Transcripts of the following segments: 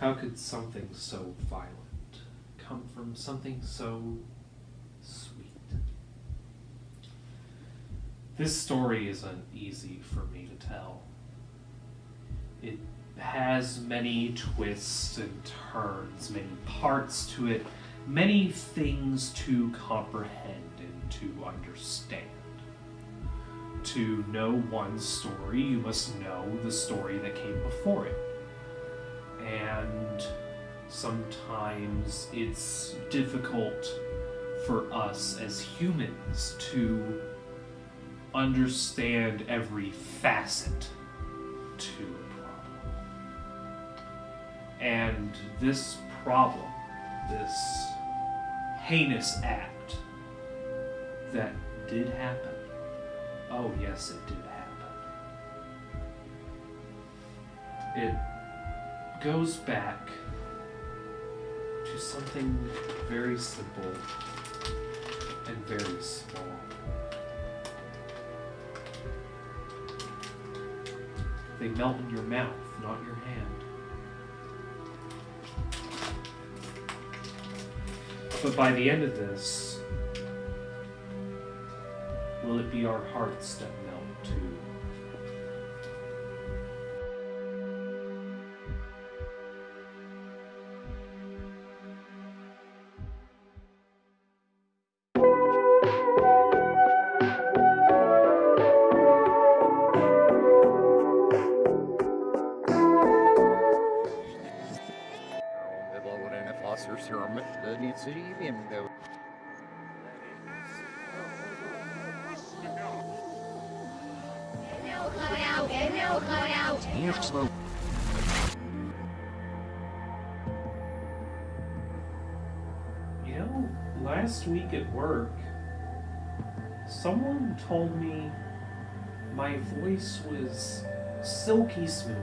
How could something so violent come from something so sweet? This story isn't easy for me to tell. It has many twists and turns, many parts to it, many things to comprehend and to understand. To know one story, you must know the story that came before it. And sometimes it's difficult for us as humans to understand every facet to a problem. And this problem, this heinous act that did happen, oh yes, it did happen. It goes back to something very simple and very small. They melt in your mouth, not your hand. But by the end of this, will it be our hearts that melt You know, last week at work, someone told me my voice was silky smooth.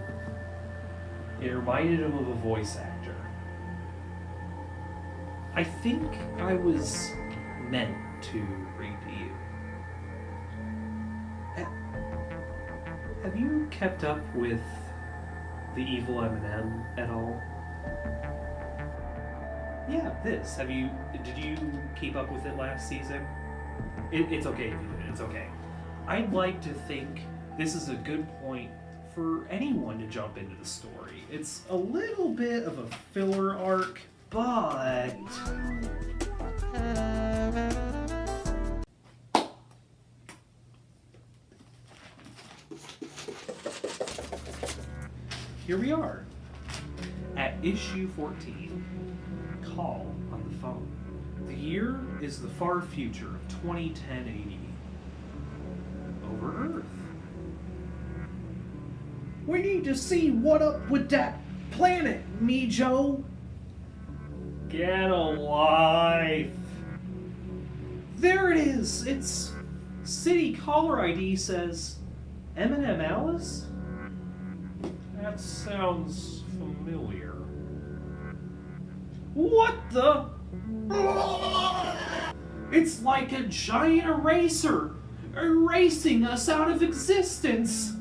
It reminded him of a voice actor. I think I was meant to read Have you kept up with the evil M&M at all? Yeah, this. Have you? Did you keep up with it last season? It, it's okay if you did. It's okay. I'd like to think this is a good point for anyone to jump into the story. It's a little bit of a filler arc, but uh, here we are at issue 14. Call on the phone. The year is the far future of 2010 AD. Over Earth. We need to see what up with that planet, me Joe. Get a life. There it is. It's city caller ID says Eminem Alice. Sounds familiar. What the? It's like a giant eraser erasing us out of existence.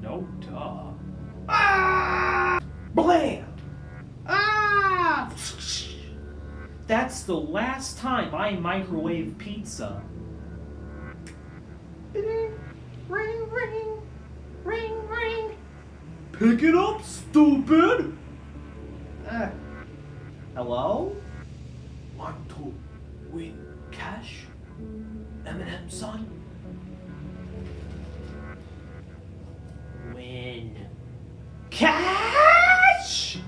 No duh. Ah! Bland! Ah! That's the last time I microwave pizza. Pick it up, stupid! Uh, hello? Want to win cash? Eminem, son? Win cash?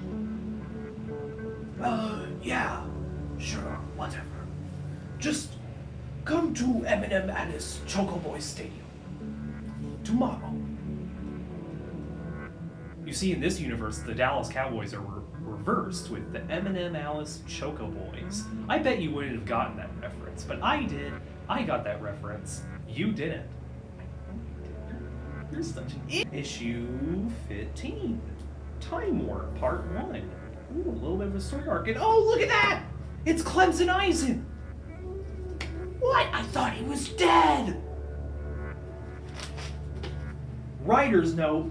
Uh, yeah, sure, whatever. Just come to Eminem and his Alice Chocoboy Stadium tomorrow. You see, in this universe, the Dallas Cowboys are re- reversed with the Eminem Alice Choco Boys. I bet you wouldn't have gotten that reference, but I did. I got that reference. You didn't. You're such an issue 15. Time Warp Part 1. Ooh, a little bit of a story arc. And oh, look at that! It's Clemson Eisen! What? I thought he was dead! Writer's note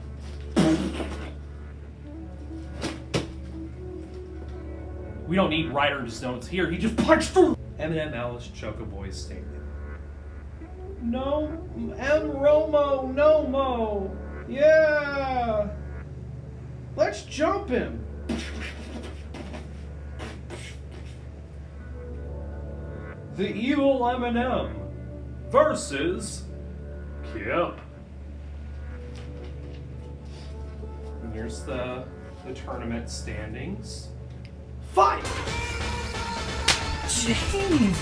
We don't need writer's notes here. He just punched through. Eminem, Alice, Chocoboy, statement. No, M. Romo, no mo. Yeah. Let's jump him. The evil M&M versus Kip. And here's the the tournament standings. Fight. Jeez.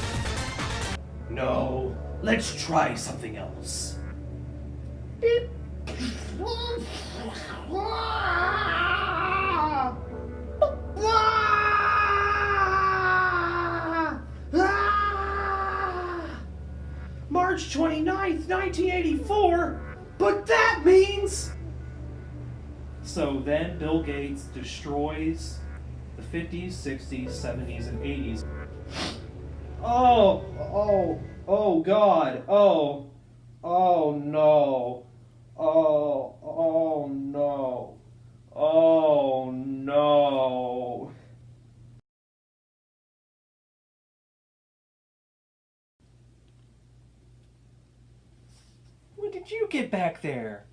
No, let's try something else. Beep. March 29th, 1984. But that means So then Bill Gates destroys the 50s, 60s, 70s, and 80s. Oh, oh, oh God. Oh, oh no. Oh, oh no. Oh no. When did you get back there?